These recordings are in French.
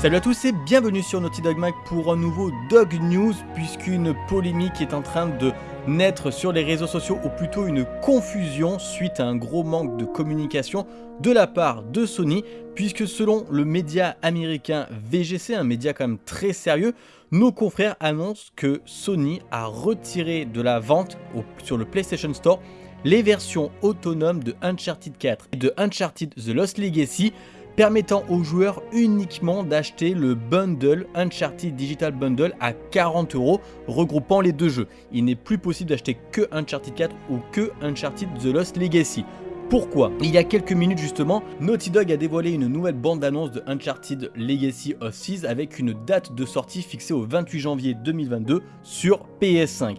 Salut à tous et bienvenue sur Naughty Dog Mag pour un nouveau Dog News puisqu'une polémique est en train de naître sur les réseaux sociaux ou plutôt une confusion suite à un gros manque de communication de la part de Sony puisque selon le média américain VGC, un média quand même très sérieux, nos confrères annoncent que Sony a retiré de la vente sur le PlayStation Store les versions autonomes de Uncharted 4 et de Uncharted The Lost Legacy permettant aux joueurs uniquement d'acheter le bundle Uncharted Digital Bundle à 40 euros regroupant les deux jeux. Il n'est plus possible d'acheter que Uncharted 4 ou que Uncharted The Lost Legacy. Pourquoi? Il y a quelques minutes justement, Naughty Dog a dévoilé une nouvelle bande d'annonce de Uncharted Legacy of Thieves avec une date de sortie fixée au 28 janvier 2022 sur PS5.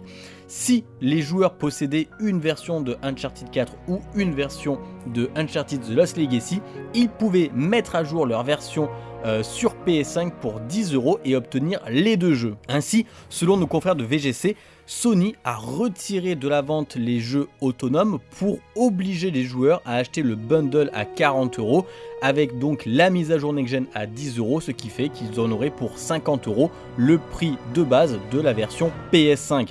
Si les joueurs possédaient une version de Uncharted 4 ou une version de Uncharted The Lost Legacy, ils pouvaient mettre à jour leur version euh, sur PS5 pour 10 euros et obtenir les deux jeux. Ainsi, selon nos confrères de VGC, Sony a retiré de la vente les jeux autonomes pour obliger les joueurs à acheter le bundle à 40 euros avec donc la mise à jour next-gen à 10 euros, ce qui fait qu'ils en auraient pour 50 euros le prix de base de la version PS5.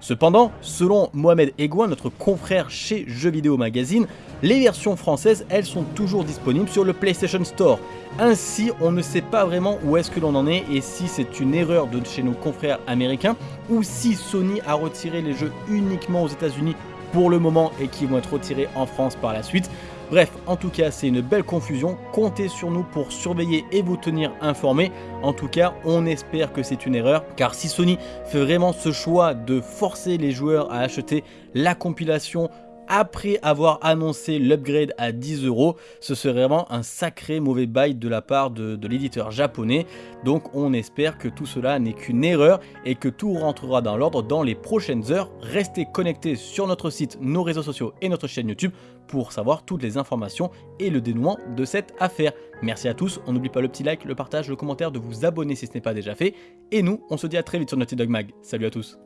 Cependant, selon Mohamed Egouin, notre confrère chez Jeux Vidéo Magazine, les versions françaises, elles sont toujours disponibles sur le PlayStation Store. Ainsi, on ne sait pas vraiment où est-ce que l'on en est et si c'est une erreur de chez nos confrères américains ou si Sony a retiré les jeux uniquement aux États-Unis pour le moment et qui vont être retirés en France par la suite. Bref, en tout cas, c'est une belle confusion. Comptez sur nous pour surveiller et vous tenir informés. En tout cas, on espère que c'est une erreur, car si Sony fait vraiment ce choix de forcer les joueurs à acheter la compilation après avoir annoncé l'upgrade à 10 euros, ce serait vraiment un sacré mauvais bail de la part de, l'éditeur japonais. Donc on espère que tout cela n'est qu'une erreur et que tout rentrera dans l'ordre dans les prochaines heures. Restez connectés sur notre site, nos réseaux sociaux et notre chaîne YouTube pour savoir toutes les informations et le dénouement de cette affaire. Merci à tous, on n'oublie pas le petit like, le partage, le commentaire, de vous abonner si ce n'est pas déjà fait. Et nous, on se dit à très vite sur Naughty Dog Mag. Salut à tous